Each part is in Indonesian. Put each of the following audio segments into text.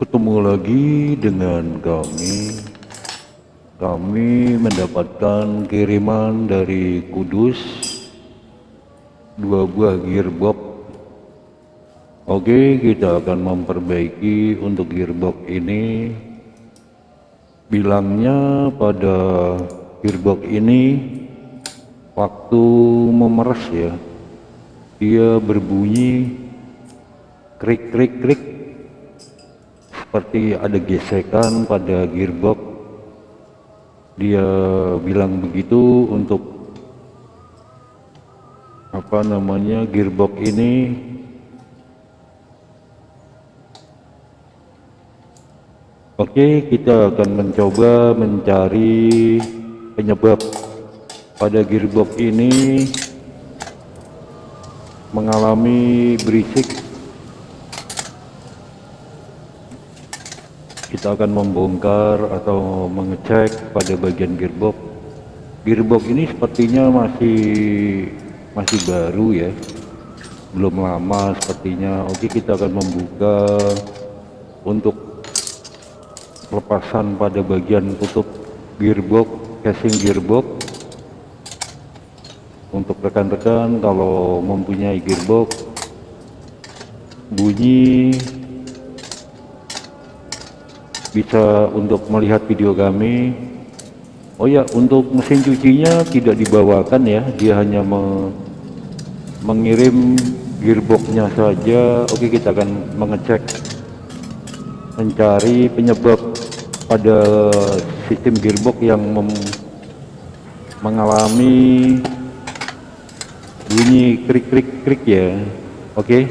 ketemu lagi dengan kami. Kami mendapatkan kiriman dari Kudus dua buah gearbox. Oke kita akan memperbaiki untuk gearbox ini. Bilangnya pada gearbox ini waktu memeras ya. Dia berbunyi krik krik krik seperti ada gesekan pada gearbox. Dia bilang begitu untuk apa namanya gearbox ini. Oke kita akan mencoba mencari penyebab pada gearbox ini. Mengalami berisik kita akan membongkar atau mengecek pada bagian gearbox. Gearbox ini sepertinya masih masih baru ya. Belum lama sepertinya. Oke kita akan membuka untuk lepasan pada bagian tutup gearbox casing gearbox. Untuk rekan-rekan kalau mempunyai gearbox bunyi bisa untuk melihat video kami. Oh ya untuk mesin cucinya tidak dibawakan ya. Dia hanya me mengirim gearboxnya saja. Oke kita akan mengecek mencari penyebab pada sistem gearbox yang mengalami bunyi krik krik krik ya. Oke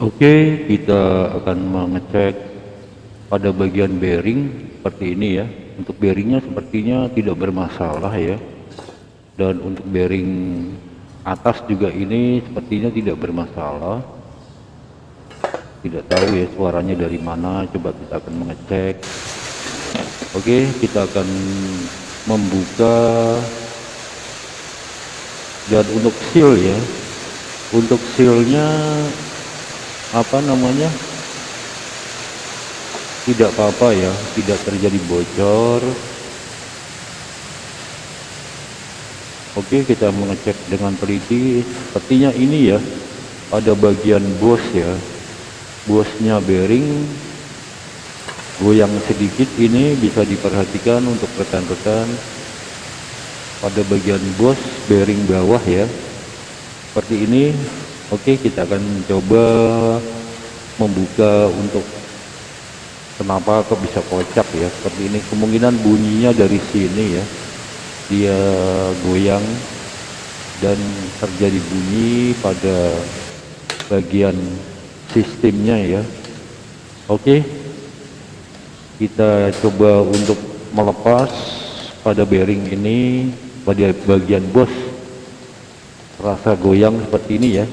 Oke, kita akan mengecek pada bagian bearing seperti ini ya. Untuk bearingnya sepertinya tidak bermasalah ya. Dan untuk bearing atas juga ini sepertinya tidak bermasalah. Tidak tahu ya suaranya dari mana. Coba kita akan mengecek. Oke, kita akan membuka dan untuk seal ya. Untuk sealnya apa namanya? Tidak apa-apa ya tidak terjadi bocor. Oke kita mengecek dengan teliti. Sepertinya ini ya ada bagian bos ya. Bosnya bearing. Goyang sedikit ini bisa diperhatikan untuk rekan-rekan. Pada bagian bos bearing bawah ya. Seperti ini oke kita akan coba membuka untuk kenapa kok bisa kocak ya seperti ini. Kemungkinan bunyinya dari sini ya. Dia goyang dan terjadi bunyi pada bagian sistemnya ya. Oke kita coba untuk melepas pada bearing ini pada bagian bos. Rasa goyang seperti ini ya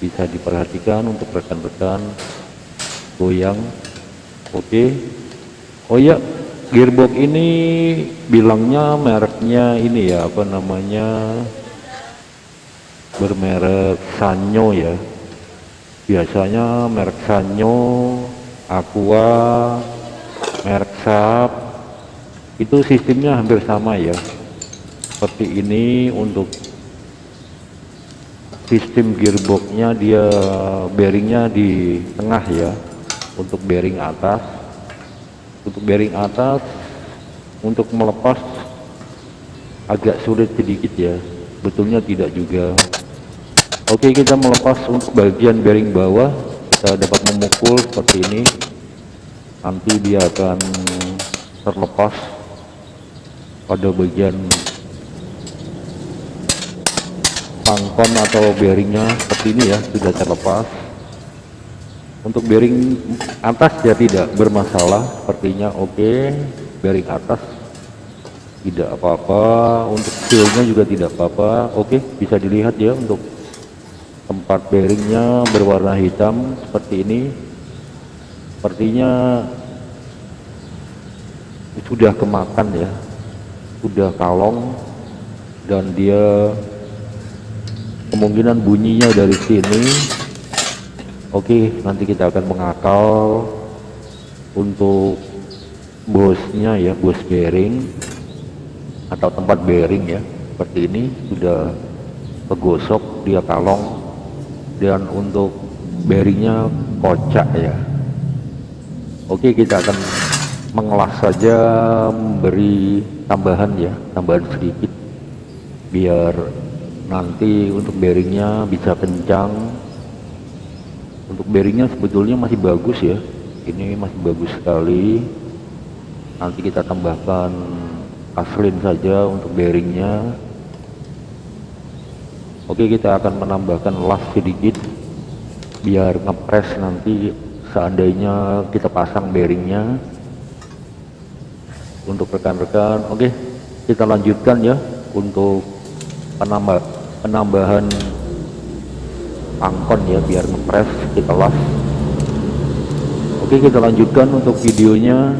bisa diperhatikan untuk rekan-rekan. Goyang. Oke. Oh ya gearbox ini bilangnya mereknya ini ya apa namanya? Bermerek Sanyo ya. Biasanya merek Sanyo Aqua merek Sap itu sistemnya hampir sama ya. Seperti ini untuk sistem gearboxnya dia bearingnya di tengah ya untuk bearing atas. Untuk bearing atas untuk melepas agak sulit sedikit ya betulnya tidak juga. Oke kita melepas untuk bagian bearing bawah kita dapat memukul seperti ini. Nanti dia akan terlepas pada bagian pangkon atau bearingnya seperti ini ya sudah terlepas untuk bearing atas ya tidak bermasalah sepertinya oke okay. bearing atas tidak apa-apa untuk sealnya juga tidak apa-apa oke okay. bisa dilihat ya untuk tempat bearingnya berwarna hitam seperti ini sepertinya sudah kemakan ya sudah kalong dan dia kemungkinan bunyinya dari sini Oke, nanti kita akan mengakal untuk bosnya ya, bos bearing atau tempat bearing ya. Seperti ini sudah kegosok dia kalong dan untuk bearingnya kocak ya. Oke, kita akan mengelas saja memberi tambahan ya, tambahan sedikit biar nanti untuk bearingnya bisa kencang. Untuk bearingnya sebetulnya masih bagus ya. Ini masih bagus sekali. Nanti kita tambahkan aslin saja untuk bearingnya. Oke kita akan menambahkan las sedikit biar ngepres nanti seandainya kita pasang bearingnya. Untuk rekan-rekan oke kita lanjutkan ya untuk penambah penambahan angkon ya biar ngepres kita las oke kita lanjutkan untuk videonya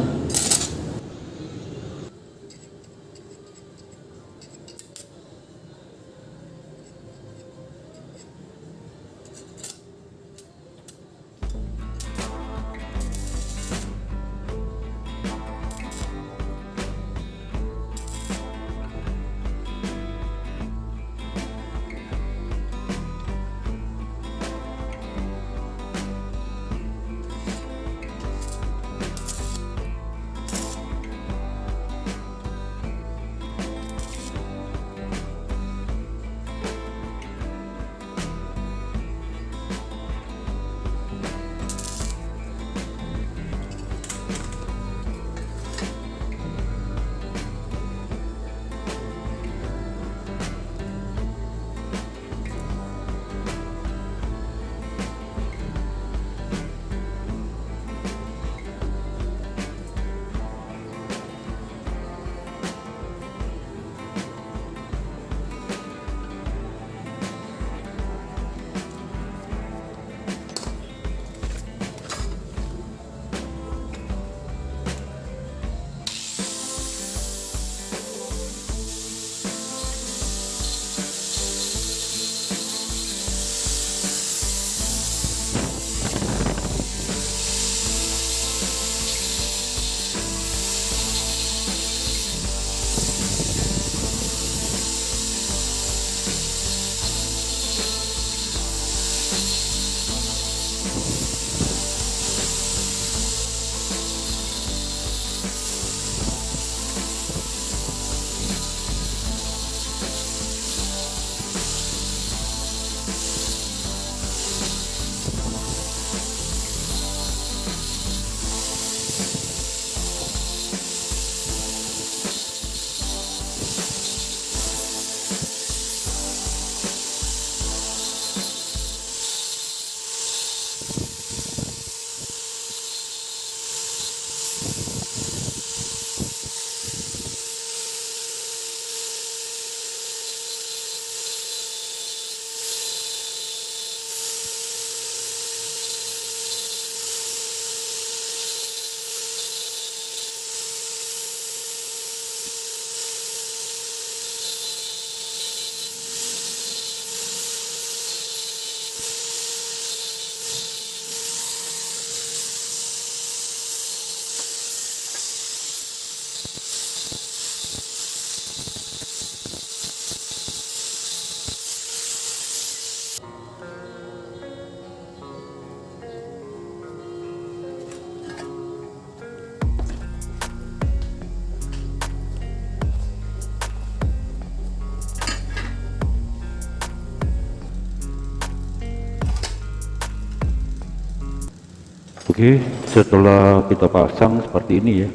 Oke, setelah kita pasang seperti ini ya.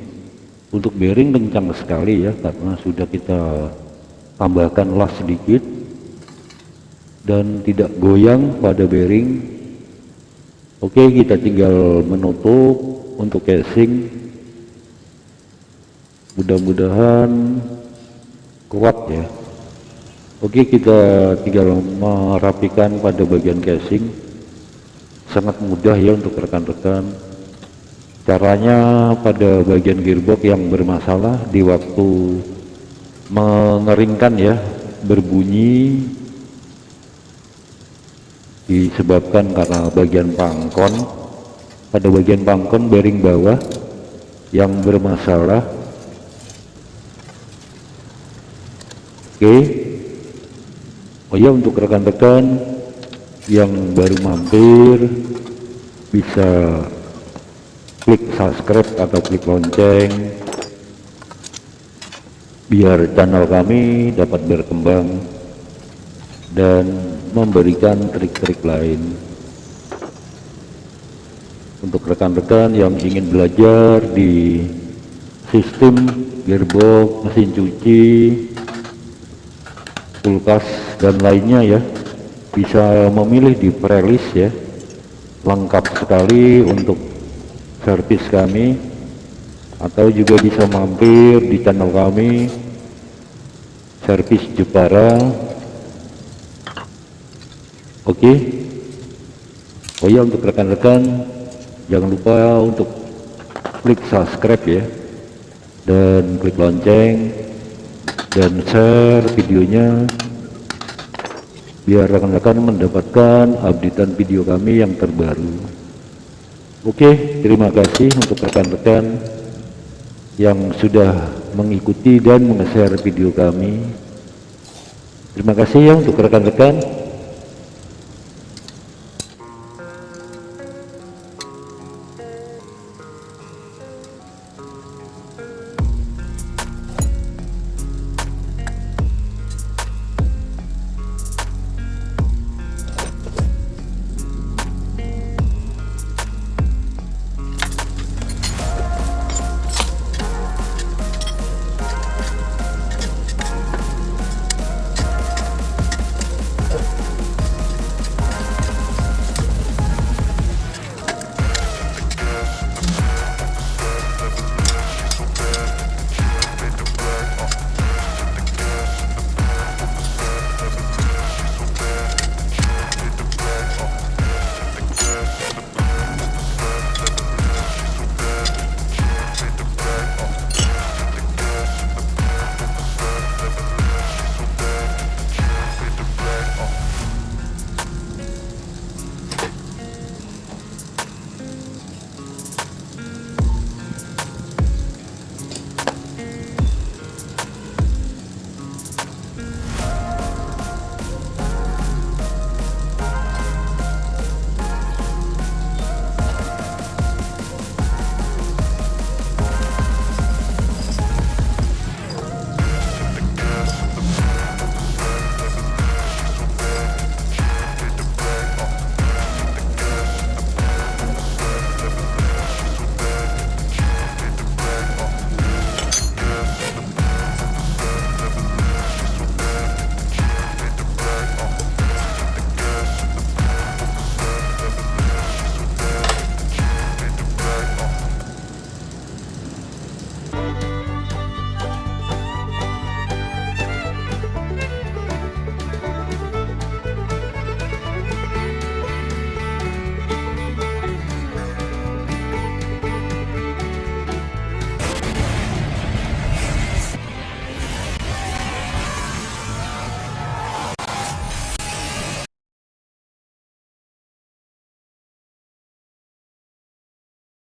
Untuk bearing kencang sekali ya karena sudah kita tambahkan las sedikit dan tidak goyang pada bearing. Oke, kita tinggal menutup untuk casing. Mudah-mudahan kuat ya. Oke, kita tinggal merapikan pada bagian casing sangat mudah ya untuk rekan-rekan. Caranya pada bagian gearbox yang bermasalah di waktu mengeringkan ya berbunyi disebabkan karena bagian pangkon. Pada bagian pangkon bearing bawah yang bermasalah. Oke. Oh ya untuk rekan-rekan yang baru mampir bisa klik subscribe atau klik lonceng biar channel kami dapat berkembang dan memberikan trik-trik lain. Untuk rekan-rekan yang ingin belajar di sistem gearbox, mesin cuci, kulkas dan lainnya ya bisa memilih di prelis ya. Lengkap sekali untuk servis kami. Atau juga bisa mampir di channel kami servis Jepara. Oke? Okay. oh ya untuk rekan-rekan jangan lupa untuk klik subscribe ya. Dan klik lonceng dan share videonya biar rekan-rekan mendapatkan updatean video kami yang terbaru. Oke terima kasih untuk rekan-rekan yang sudah mengikuti dan meng-share video kami. Terima kasih ya untuk rekan-rekan